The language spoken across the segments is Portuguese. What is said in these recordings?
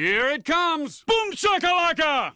Here it comes! Boom shakalaka!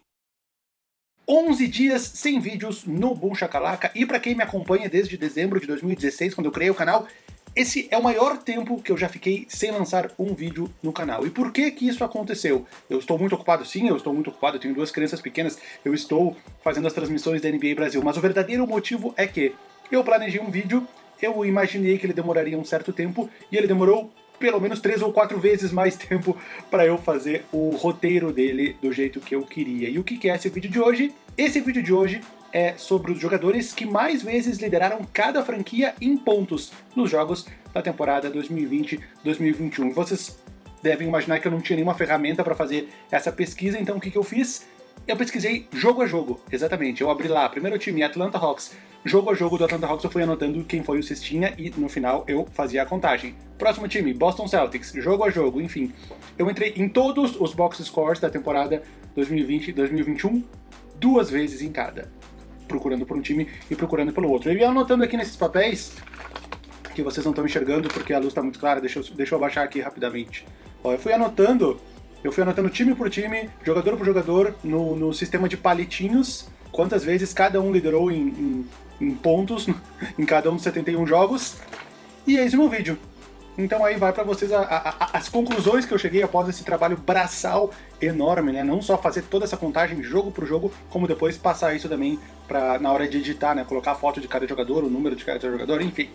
11 dias sem vídeos no Boom Shakalaka, e para quem me acompanha desde dezembro de 2016, quando eu criei o canal, esse é o maior tempo que eu já fiquei sem lançar um vídeo no canal. E por que que isso aconteceu? Eu estou muito ocupado sim, eu estou muito ocupado, eu tenho duas crianças pequenas, eu estou fazendo as transmissões da NBA Brasil, mas o verdadeiro motivo é que eu planejei um vídeo, eu imaginei que ele demoraria um certo tempo, e ele demorou pelo menos três ou quatro vezes mais tempo para eu fazer o roteiro dele do jeito que eu queria. E o que é esse vídeo de hoje? Esse vídeo de hoje é sobre os jogadores que mais vezes lideraram cada franquia em pontos nos jogos da temporada 2020-2021. Vocês devem imaginar que eu não tinha nenhuma ferramenta para fazer essa pesquisa, então o que, que eu fiz? Eu pesquisei jogo a jogo, exatamente. Eu abri lá, primeiro time, Atlanta Hawks. Jogo a jogo do Atlanta Hawks eu fui anotando quem foi o cestinha e no final eu fazia a contagem. Próximo time, Boston Celtics, jogo a jogo, enfim. Eu entrei em todos os box scores da temporada 2020 e 2021, duas vezes em cada. Procurando por um time e procurando pelo outro. Eu ia anotando aqui nesses papéis, que vocês não estão enxergando porque a luz está muito clara, deixa eu, deixa eu abaixar aqui rapidamente. Ó, eu fui anotando eu fui anotando time por time, jogador por jogador, no, no sistema de palitinhos, quantas vezes cada um liderou em, em, em pontos em cada um dos 71 jogos, e eis o meu vídeo. Então aí vai para vocês a, a, a, as conclusões que eu cheguei após esse trabalho braçal enorme, né? Não só fazer toda essa contagem jogo por jogo, como depois passar isso também para na hora de editar, né? Colocar a foto de cada jogador, o número de cada jogador, enfim.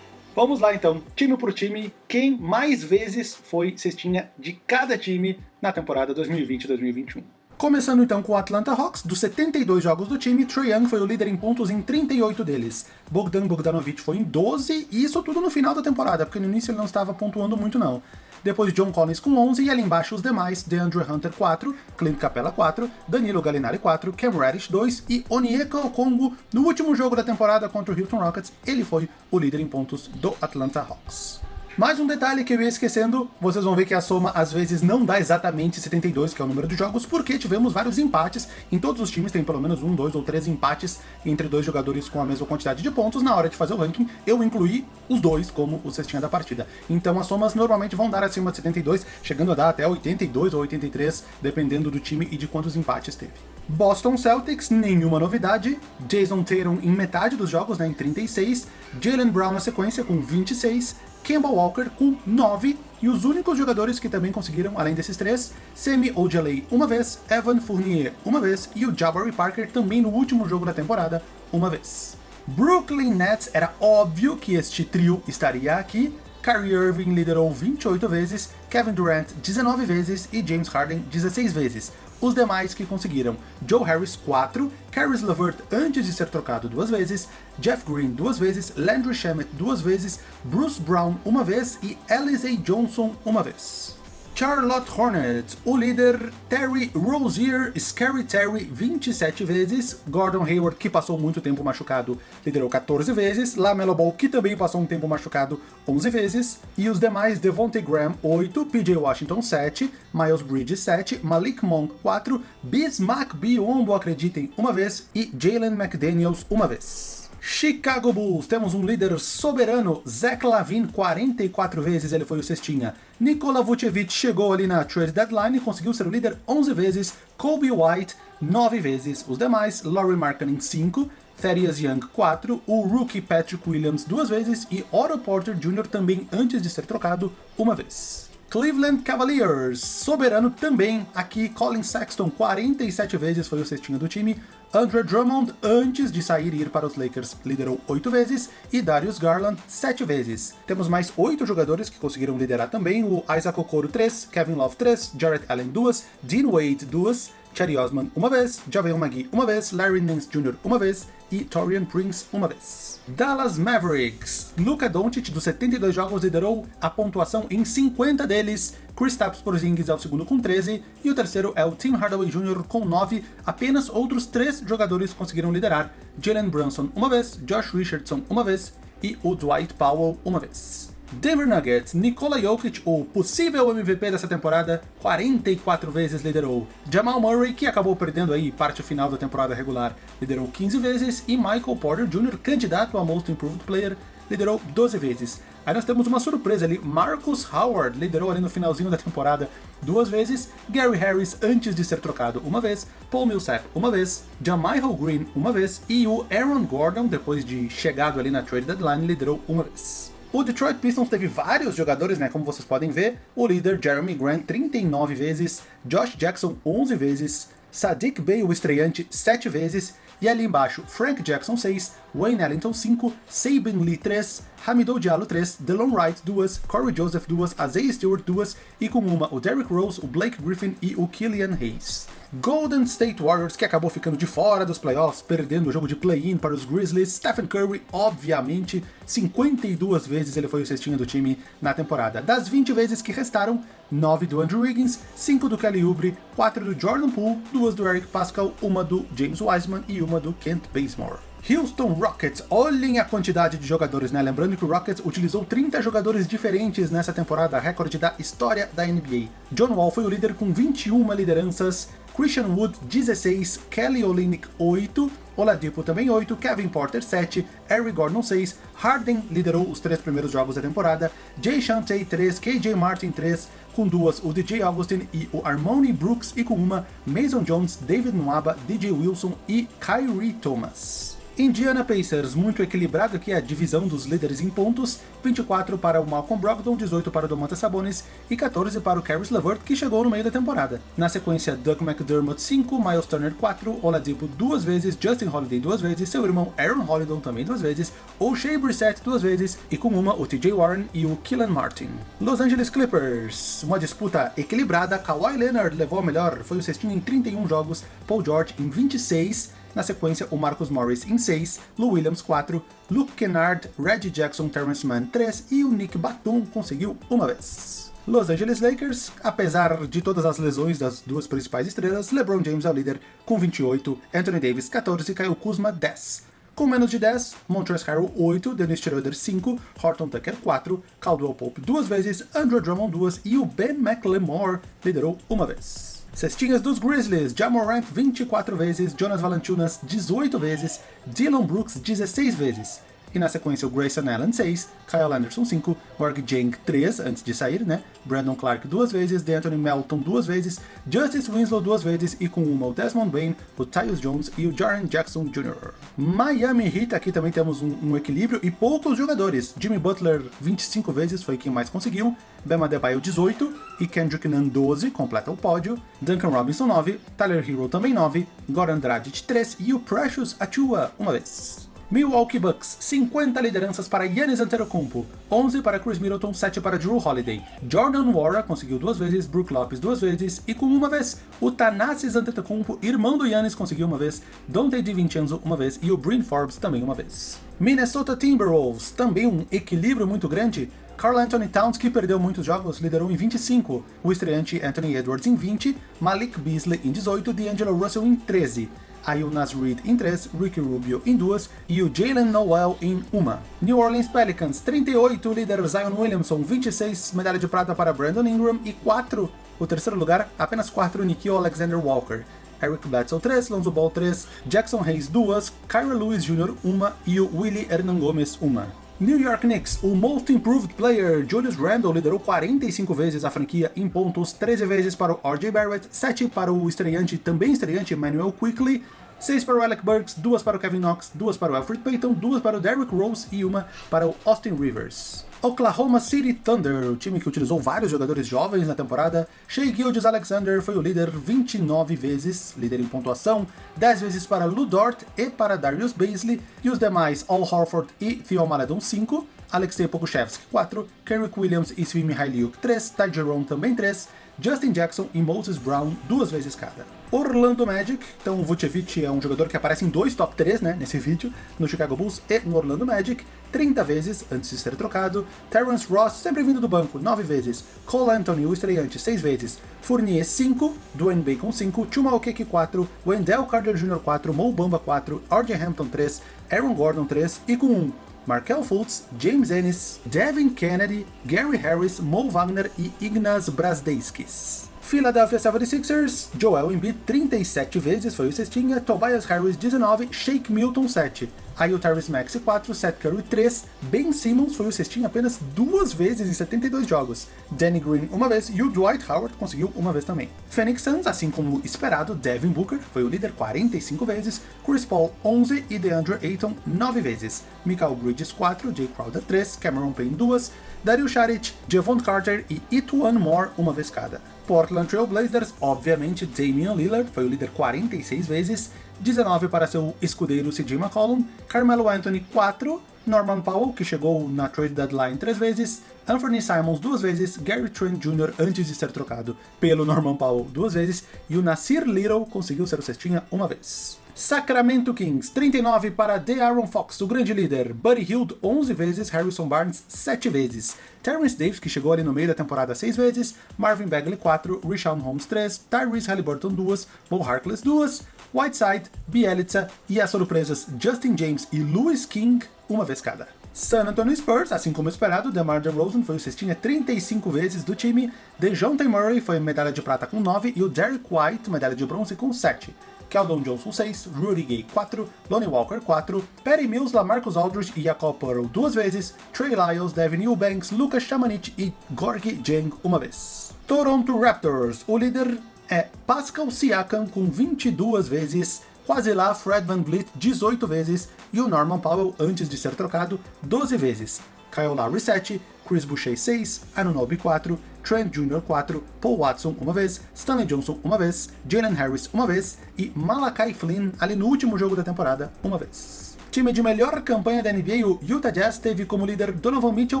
Vamos lá então, time por time, quem mais vezes foi cestinha de cada time na temporada 2020-2021. Começando então com o Atlanta Hawks, dos 72 jogos do time, Trae Young foi o líder em pontos em 38 deles. Bogdan Bogdanovic foi em 12, e isso tudo no final da temporada, porque no início ele não estava pontuando muito não depois John Collins com 11 e ali embaixo os demais, DeAndre Hunter 4, Clint Capella 4, Danilo Gallinari 4, Cam Reddish 2 e Onyeka Okongwu no último jogo da temporada contra o Houston Rockets, ele foi o líder em pontos do Atlanta Hawks. Mais um detalhe que eu ia esquecendo, vocês vão ver que a soma às vezes não dá exatamente 72, que é o número de jogos, porque tivemos vários empates, em todos os times tem pelo menos um, dois ou três empates entre dois jogadores com a mesma quantidade de pontos, na hora de fazer o ranking eu incluí os dois como o cestinha da partida. Então as somas normalmente vão dar acima de 72, chegando a dar até 82 ou 83, dependendo do time e de quantos empates teve. Boston Celtics, nenhuma novidade. Jason Tatum em metade dos jogos, né, em 36. Jalen Brown na sequência com 26. Kemba Walker com 9, e os únicos jogadores que também conseguiram, além desses três, Semi Ojeley uma vez, Evan Fournier uma vez, e o Jabari Parker também no último jogo da temporada, uma vez. Brooklyn Nets era óbvio que este trio estaria aqui, Kyrie Irving liderou 28 vezes, Kevin Durant 19 vezes e James Harden 16 vezes. Os demais que conseguiram. Joe Harris 4, Caris LeVert antes de ser trocado duas vezes, Jeff Green duas vezes, Landry Shamet duas vezes, Bruce Brown uma vez. E Alize Johnson uma vez. Charlotte Hornets, o líder Terry Rozier, Scary Terry 27 vezes, Gordon Hayward, que passou muito tempo machucado, liderou 14 vezes, LaMelo Ball, que também passou um tempo machucado, 11 vezes, e os demais Devontae Graham 8, PJ Washington 7, Miles Bridges 7, Malik Monk 4, Bismack Biombo, acreditem, uma vez, e Jalen McDaniels uma vez. Chicago Bulls, temos um líder soberano, Zach Lavin, 44 vezes ele foi o cestinha. Nikola Vucevic chegou ali na trade deadline e conseguiu ser o líder 11 vezes. Kobe White, 9 vezes. Os demais, Laurie Markkinen, 5. Thaddeus Young, 4. O rookie Patrick Williams, 2 vezes. E Otto Porter Jr. também antes de ser trocado, uma vez. Cleveland Cavaliers, soberano também, aqui Colin Sexton 47 vezes foi o cestinho do time, Andre Drummond, antes de sair e ir para os Lakers, liderou 8 vezes, e Darius Garland 7 vezes. Temos mais 8 jogadores que conseguiram liderar também, o Isaac Okoro 3, Kevin Love 3, Jarrett Allen 2, Dean Wade 2, Cherry Osman uma vez, Javel McGee uma vez, Larry Nance Jr. uma vez e Torian Prince uma vez. Dallas Mavericks. Luka Doncic, dos 72 jogos, liderou a pontuação em 50 deles. Kristaps Porzingis é o segundo com 13, e o terceiro é o Tim Hardaway Jr. com 9. Apenas outros três jogadores conseguiram liderar. Jalen Brunson uma vez, Josh Richardson uma vez, e o Dwight Powell uma vez. Denver Nuggets, Nikola Jokic, o possível MVP dessa temporada, 44 vezes liderou. Jamal Murray, que acabou perdendo aí parte final da temporada regular, liderou 15 vezes. E Michael Porter Jr., candidato a Most Improved Player, liderou 12 vezes. Aí nós temos uma surpresa ali, Marcus Howard liderou ali no finalzinho da temporada duas vezes, Gary Harris antes de ser trocado uma vez, Paul Millsap uma vez, Jamichael Green uma vez, e o Aaron Gordon, depois de chegado ali na trade deadline, liderou uma vez. O Detroit Pistons teve vários jogadores, né, como vocês podem ver, o líder Jeremy Grant 39 vezes, Josh Jackson 11 vezes, Sadiq Bey, o estreante, 7 vezes, e ali embaixo, Frank Jackson 6, Wayne Ellington 5, Sabin Lee 3, Hamidou Diallo 3, Delon Wright 2, Corey Joseph 2, Isaiah Stewart 2 e com uma o Derrick Rose, o Blake Griffin e o Killian Hayes. Golden State Warriors, que acabou ficando de fora dos playoffs, perdendo o jogo de play-in para os Grizzlies. Stephen Curry, obviamente, 52 vezes ele foi o cestinha do time na temporada. Das 20 vezes que restaram, 9 do Andrew Wiggins, 5 do Kelly Oubre, 4 do Jordan Poole, 2 do Eric Pascal, uma do James Wiseman e uma do Kent Bazemore. Houston Rockets, olhem a quantidade de jogadores, né? Lembrando que o Rockets utilizou 30 jogadores diferentes nessa temporada, recorde da história da NBA. John Wall foi o líder com 21 lideranças, Christian Wood 16, Kelly Olynyk 8, Oladipo também 8, Kevin Porter 7, Eric Gordon 6, Harden liderou os três primeiros jogos da temporada, Jay Shantay 3, KJ Martin 3, com duas o DJ Augustin e o Armoni Brooks, e com uma Mason Jones, David Nwaba, DJ Wilson e Kyrie Thomas. Indiana Pacers, muito equilibrado aqui a divisão dos líderes em pontos, 24 para o Malcolm Brogdon, 18 para o Domantas Sabonis e 14 para o Caris LeVert, que chegou no meio da temporada. Na sequência, Doug McDermott 5, Miles Turner 4, Oladipo duas vezes, Justin Holiday duas vezes, seu irmão Aaron Holiday também duas vezes, O'Shea Brissett duas vezes e com uma o TJ Warren e o Killan Martin. Los Angeles Clippers, uma disputa equilibrada, Kawhi Leonard levou a melhor, foi o cestinho em 31 jogos, Paul George em 26, na sequência, o Marcus Morris em 6, Lou Williams 4, Luke Kennard, Reggie Jackson, Terrence Mann 3 e o Nick Batum conseguiu uma vez. Los Angeles Lakers, apesar de todas as lesões das duas principais estrelas, LeBron James é o líder com 28, Anthony Davis 14 e Kyle Kuzma 10. Com menos de 10, Montrezl Harrell 8, Dennis Schroeder 5, Horton Tucker 4, Caldwell Pope duas vezes, Andrew Drummond duas e o Ben McLemore liderou uma vez. Cestinhas dos Grizzlies, Jamorant 24 vezes, Jonas Valanciunas 18 vezes, Dylan Brooks 16 vezes. E na sequência o Grayson Allen 6, Kyle Anderson 5, Org Jang 3 antes de sair, né? Brandon Clark duas vezes, D'Anthony Melton duas vezes, Justice Winslow duas vezes e com uma o Desmond Bain, o Tyus Jones e o Jaren Jackson Jr. Miami Heat, aqui também temos um, um equilíbrio e poucos jogadores. Jimmy Butler 25 vezes foi quem mais conseguiu, Bema Adebayo 18 e Kendrick Nunn 12, completa o pódio, Duncan Robinson 9, Tyler Hero também 9, Goran Dragic 3 e o Precious Achua uma vez. Milwaukee Bucks, 50 lideranças para Giannis Antetokounmpo, 11 para Chris Middleton, 7 para Drew Holiday. Jordan Wara conseguiu duas vezes, Brook Lopes duas vezes, e com uma vez, o Thanasis Antetokounmpo, irmão do Giannis, conseguiu uma vez, Dante DiVincenzo uma vez e o Bryn Forbes também uma vez. Minnesota Timberwolves, também um equilíbrio muito grande, Carl Anthony Towns, que perdeu muitos jogos, liderou em 25, o estreante Anthony Edwards em 20, Malik Beasley em 18, D'Angelo Russell em 13 aí o Nas Reed em 3, Ricky Rubio em 2 e o Jalen Noel em 1. New Orleans Pelicans, 38, líder Zion Williamson, 26, medalha de prata para Brandon Ingram e 4, o terceiro lugar, apenas 4, Nikhil Alexander Walker. Eric Bledsoe 3, Lonzo Ball 3, Jackson Hayes 2, Kyra Lewis Jr. 1 e o Willie Hernan Gomes 1. New York Knicks, o Most Improved Player Julius Randle liderou 45 vezes a franquia em pontos, 13 vezes para o R.J. Barrett, 7 para o estreante, também estreante, Emmanuel Quickly, 6 para o Alec Burks, 2 para o Kevin Knox, 2 para o Alfred Payton, 2 para o Derrick Rose e uma para o Austin Rivers. Oklahoma City Thunder, o time que utilizou vários jogadores jovens na temporada, Shea Gildes Alexander foi o líder 29 vezes, líder em pontuação, 10 vezes para Lou Dort e para Darius Baisley, e os demais Al Horford e Theo Maledon 5, Alexei Pokushevsky 4, Kerrick Williams e Svi Mihailiuk 3, Ty Jerome também 3, Justin Jackson e Moses Brown duas vezes cada. Orlando Magic, então o Vucevic é um jogador que aparece em dois top 3 né, nesse vídeo, no Chicago Bulls e no Orlando Magic, 30 vezes antes de ser trocado, Terrence Ross sempre vindo do banco, 9 vezes, Cole Anthony, o estreante, 6 vezes, Fournier 5, Dwayne Bacon 5, Chuma Okeke 4, Wendell Carter Jr. 4, Mo Bamba 4, RJ Hampton 3, Aaron Gordon 3 e com 1, Markel Fultz, James Ennis, Devin Kennedy, Gary Harris, Mo Wagner e Ignaz Brasdeiskis. Philadelphia 76ers, Joel Embiid 37 vezes foi o cestinha, Tobias Harris 19, Shake Milton 7. Aí o Tyrese Maxey 4, Seth Curry 3, Ben Simmons foi o cestinha apenas duas vezes em 72 jogos, Danny Green uma vez e o Dwight Howard conseguiu uma vez também. Phoenix Suns, assim como esperado, Devin Booker foi o líder 45 vezes, Chris Paul 11 e DeAndre Ayton 9 vezes, Michael Bridges 4, Jay Crowder 3, Cameron Payne 2, Dario Saric, Javon Carter e Etuan Moore uma vez cada. Portland Trail Blazers, obviamente Damian Lillard foi o líder 46 vezes, 19 para seu escudeiro CJ McCollum, Carmelo Anthony 4, Norman Powell, que chegou na trade deadline 3 vezes, Anthony Simons duas vezes, Gary Trent Jr. antes de ser trocado pelo Norman Powell duas vezes, e o Nasir Little conseguiu ser o cestinha uma vez. Sacramento Kings, 39 para De'Aaron Fox, o grande líder, Buddy Hield 11 vezes, Harrison Barnes 7 vezes, Terrence Davis, que chegou ali no meio da temporada 6 vezes, Marvin Bagley 4, Rishon Holmes 3, Tyrese Halliburton 2, Bo Harkless 2, Whiteside, Bielitsa. E as surpresas Justin James e Louis King uma vez cada. San Antonio Spurs, assim como esperado, DeMar DeRozan foi o cestinha 35 vezes do time, DeJounte Murray foi medalha de prata com 9 e o Derek White medalha de bronze com 7. Keldon Johnson 6, Rudy Gay 4, Lonnie Walker 4, Perry Mills, Lamarcus Aldridge e Jacob Pearl duas vezes, Trey Lyles, Devin Eubanks, Lucas Chamanich e Gorgie Jang uma vez. Toronto Raptors, o líder é Pascal Siakam com 22 vezes, quase lá Fred Van Vliet 18 vezes e o Norman Powell, antes de ser trocado, 12 vezes. Kyle Lowry 7, Chris Boucher 6, Anunoby 4, Trent Jr. 4, Paul Watson uma vez, Stanley Johnson uma vez, Jalen Harris uma vez e Malachi Flynn ali no último jogo da temporada uma vez. Time de melhor campanha da NBA, o Utah Jazz teve como líder Donovan Mitchell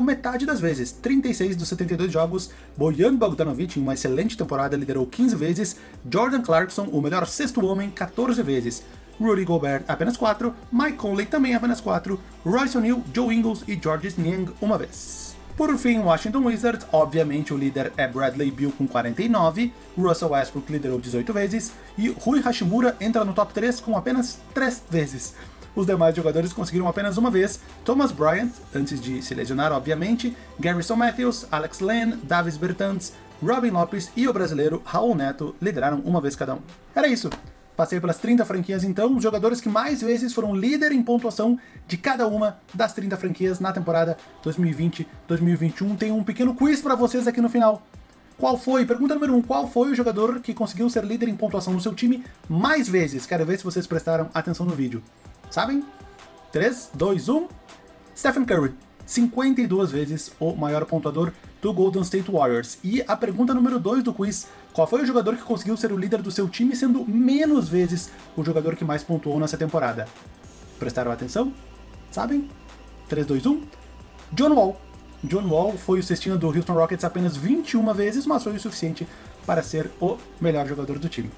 metade das vezes, 36 dos 72 jogos, Bojan Bogdanovic em uma excelente temporada liderou 15 vezes, Jordan Clarkson, o melhor sexto homem, 14 vezes, Rudy Gobert apenas 4, Mike Conley também apenas 4, Royce O'Neal, Joe Ingles e Georges Niang uma vez. Por fim, Washington Wizards, obviamente o líder é Bradley Beal com 49, Russell Westbrook liderou 18 vezes. E Rui Hashimura entra no top 3 com apenas 3 vezes. Os demais jogadores conseguiram apenas uma vez, Thomas Bryant, antes de se lesionar obviamente, Garrison Matthews, Alex Len, Davis Bertans, Robin Lopes e o brasileiro Raul Neto lideraram uma vez cada um. Era isso. Passei pelas 30 franquias então, os jogadores que mais vezes foram líder em pontuação de cada uma das 30 franquias na temporada 2020-2021. Tem um pequeno quiz para vocês aqui no final. Qual foi, pergunta número 1, um, qual foi o jogador que conseguiu ser líder em pontuação no seu time mais vezes? Quero ver se vocês prestaram atenção no vídeo. Sabem? 3, 2, 1... Stephen Curry. 52 vezes o maior pontuador do Golden State Warriors. E a pergunta número 2 do quiz, qual foi o jogador que conseguiu ser o líder do seu time, sendo menos vezes o jogador que mais pontuou nessa temporada? Prestaram atenção? Sabem? 3, 2, 1... John Wall. John Wall foi o cestinho do Houston Rockets apenas 21 vezes, mas foi o suficiente para ser o melhor jogador do time.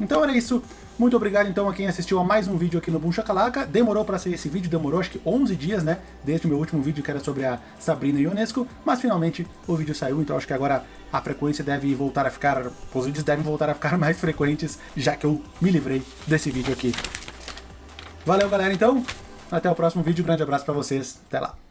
Então era isso. Muito obrigado então a quem assistiu a mais um vídeo aqui no Boom Shakalaka. Demorou para sair esse vídeo, demorou acho que 11 dias, né? Desde o meu último vídeo que era sobre a Sabrina Ionesco, mas finalmente o vídeo saiu, então acho que agora a frequência deve voltar a ficar... Os vídeos devem voltar a ficar mais frequentes, já que eu me livrei desse vídeo aqui. Valeu galera então, até o próximo vídeo, grande abraço para vocês, até lá.